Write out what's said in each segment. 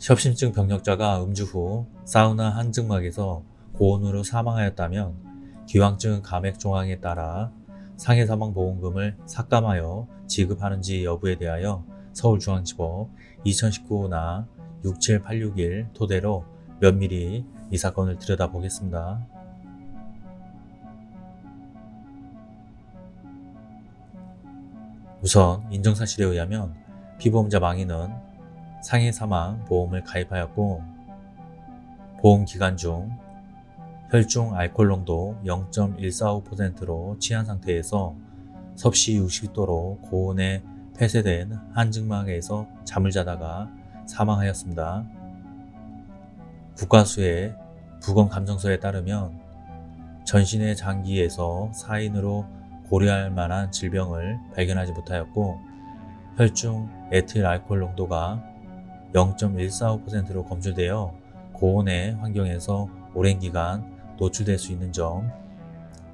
협심증 병력자가 음주 후 사우나 한증막에서 고온으로 사망하였다면 기왕증 감액 조항에 따라 상해 사망 보험금을 삭감하여 지급하는지 여부에 대하여 서울중앙지법 2019나 67861 토대로 면밀히 이 사건을 들여다보겠습니다. 우선 인정사실에 의하면 피보험자 망인은 상해 사망 보험을 가입하였고 보험 기간 중 혈중 알코올 농도 0.145%로 취한 상태에서 섭씨 60도로 고온에 폐쇄된 한증막에서 잠을 자다가 사망하였습니다. 국가수의 부검감정서에 따르면 전신의 장기에서 사인으로 고려할 만한 질병을 발견하지 못하였고 혈중 에틸 알코올 농도가 0.145%로 검출되어 고온의 환경에서 오랜 기간 노출될 수 있는 점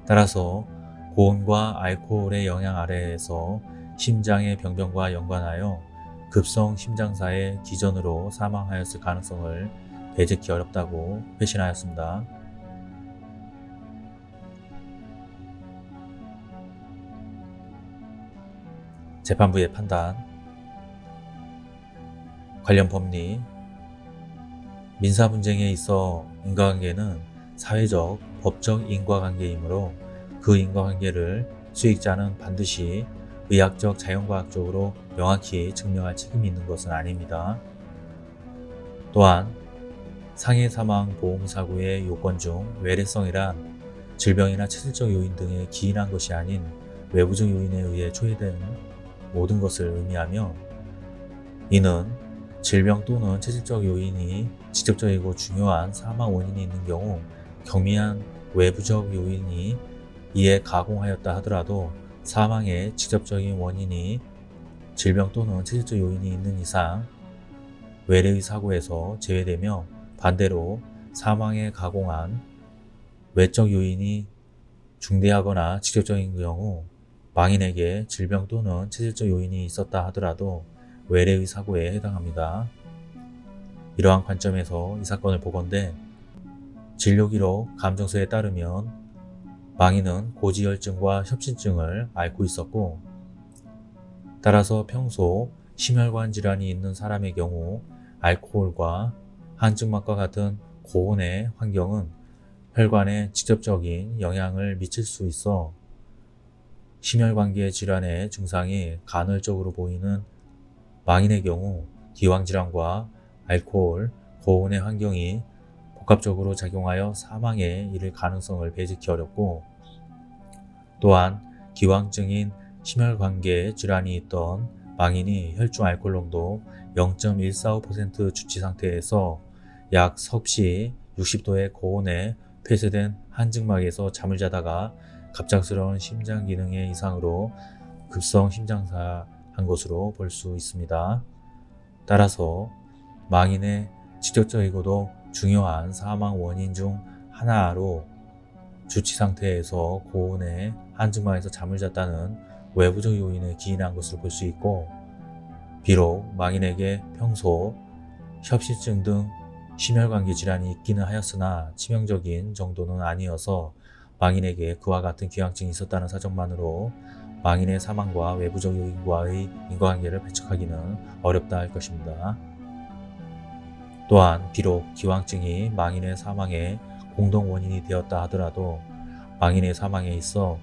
따라서 고온과 알코올의 영향 아래에서 심장의 병변과 연관하여 급성 심장사의 기전으로 사망하였을 가능성을 배제하기 어렵다고 회신하였습니다. 재판부의 판단 관련 법리 민사 분쟁에 있어 인과관계는 사회적, 법적 인과관계이므로 그 인과관계를 수익자는 반드시 의학적, 자연과학적으로 명확히 증명할 책임이 있는 것은 아닙니다. 또한 상해 사망 보험사고의 요건 중 외래성이란 질병이나 체질적 요인 등에 기인한 것이 아닌 외부적 요인에 의해 초래된 모든 것을 의미하며 이는 질병 또는 체질적 요인이 직접적이고 중요한 사망 원인이 있는 경우 경미한 외부적 요인이 이에 가공하였다 하더라도 사망의 직접적인 원인이 질병 또는 체질적 요인이 있는 이상 외래의 사고에서 제외되며 반대로 사망에 가공한 외적 요인이 중대하거나 직접적인 경우 망인에게 질병 또는 체질적 요인이 있었다 하더라도 외래의 사고에 해당합니다. 이러한 관점에서 이 사건을 보건대 진료기록 감정서에 따르면 망인은 고지혈증과 협심증을 앓고 있었고 따라서 평소 심혈관 질환이 있는 사람의 경우 알코올과 한증막과 같은 고온의 환경은 혈관에 직접적인 영향을 미칠 수 있어 심혈관계 질환의 증상이 간헐적으로 보이는 망인의 경우 기왕질환과 알코올, 고온의 환경이 복합적으로 작용하여 사망에 이를 가능성을 배제하기 어렵고 또한 기왕증인 심혈관계 질환이 있던 망인이 혈중 알코올 농도 0.145% 주치 상태에서 약 섭씨 60도의 고온에 폐쇄된 한증막에서 잠을 자다가 갑작스러운 심장 기능의 이상으로 급성 심장사한 것으로 볼 수 있습니다. 따라서 망인의 직접적이고도 중요한 사망 원인 중 하나로 주치 상태에서 고온의 한증막에서 잠을 잤다는 외부적 요인에 기인한 것으로 볼수 있고 비록 망인에게 평소 협심증 등 심혈관계 질환이 있기는 하였으나 치명적인 정도는 아니어서 망인에게 그와 같은 귀향증이 있었다는 사정만으로 망인의 사망과 외부적 요인과의 인과관계를 배척하기는 어렵다 할 것입니다. 또한 비록 기왕증이 망인의 사망의 공동 원인이 되었다 하더라도 망인의 사망에 있어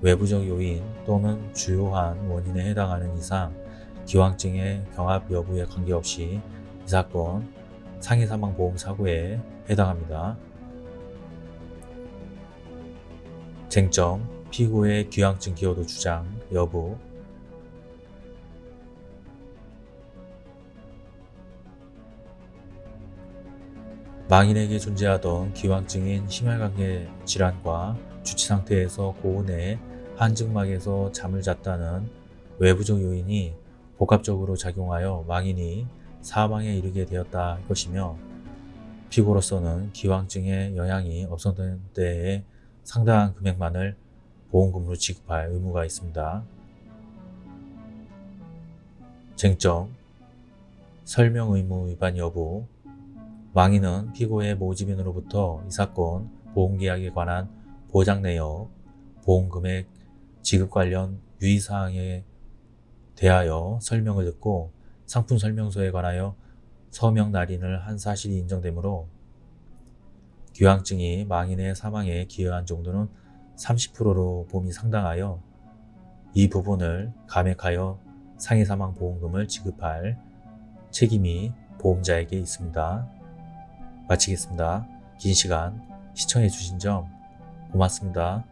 외부적 요인 또는 주요한 원인에 해당하는 이상 기왕증의 경합 여부에 관계없이 이 사건 상해사망보험 사고에 해당합니다. 쟁점, 피고의 귀향증 기여도 주장 여부. 망인에게 존재하던 기왕증인 심혈관계 질환과 주치 상태에서 고온의 한증막에서 잠을 잤다는 외부적 요인이 복합적으로 작용하여 망인이 사망에 이르게 되었다 할 것이며 피고로서는 기왕증의 영향이 없었던 때에 상당한 금액만을 보험금으로 지급할 의무가 있습니다. 쟁점 설명 의무 위반 여부 망인은 피고의 모집인으로부터 이 사건 보험계약에 관한 보장 내역, 보험금액 지급 관련 유의사항에 대하여 설명을 듣고 상품 설명서에 관하여 서명 날인을 한 사실이 인정되므로 기왕증이 망인의 사망에 기여한 정도는 30%로 봄이 상당하여 이 부분을 감액하여 상해사망보험금을 지급할 책임이 보험자에게 있습니다. 마치겠습니다. 긴 시간 시청해 주신 점 고맙습니다.